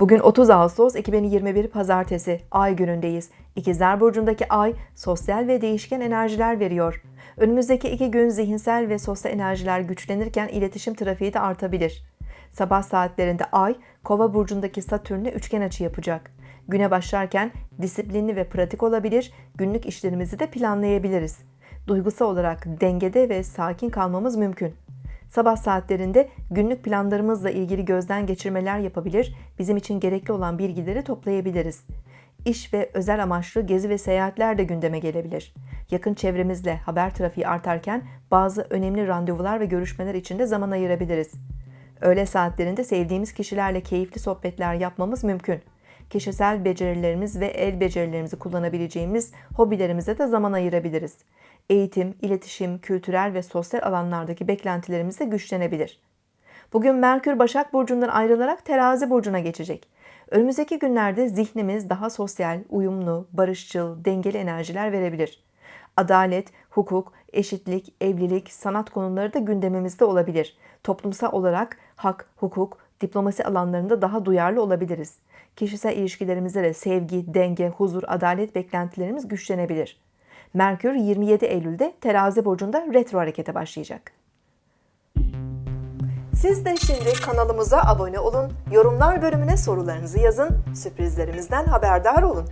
Bugün 30 Ağustos 2021 Pazartesi Ay günündeyiz. İkizler Burcu'ndaki Ay sosyal ve değişken enerjiler veriyor. Önümüzdeki iki gün zihinsel ve sosyal enerjiler güçlenirken iletişim trafiği de artabilir. Sabah saatlerinde Ay, Kova burcundaki Satürn'le üçgen açı yapacak. Güne başlarken disiplinli ve pratik olabilir, günlük işlerimizi de planlayabiliriz. Duygusal olarak dengede ve sakin kalmamız mümkün. Sabah saatlerinde günlük planlarımızla ilgili gözden geçirmeler yapabilir, bizim için gerekli olan bilgileri toplayabiliriz. İş ve özel amaçlı gezi ve seyahatler de gündeme gelebilir. Yakın çevremizle haber trafiği artarken bazı önemli randevular ve görüşmeler için de zaman ayırabiliriz. Öğle saatlerinde sevdiğimiz kişilerle keyifli sohbetler yapmamız mümkün. Kişisel becerilerimiz ve el becerilerimizi kullanabileceğimiz hobilerimize de zaman ayırabiliriz. Eğitim, iletişim, kültürel ve sosyal alanlardaki beklentilerimiz de güçlenebilir. Bugün Merkür Başak Burcu'ndan ayrılarak Terazi Burcu'na geçecek. Önümüzdeki günlerde zihnimiz daha sosyal, uyumlu, barışçıl, dengeli enerjiler verebilir. Adalet, hukuk, eşitlik, evlilik, sanat konuları da gündemimizde olabilir. Toplumsal olarak hak, hukuk, diplomasi alanlarında daha duyarlı olabiliriz. Kişisel ilişkilerimizde de sevgi, denge, huzur, adalet beklentilerimiz güçlenebilir. Merkür 27 Eylül'de Terazi burcunda retro harekete başlayacak. Siz de şimdi kanalımıza abone olun, yorumlar bölümüne sorularınızı yazın, sürprizlerimizden haberdar olun.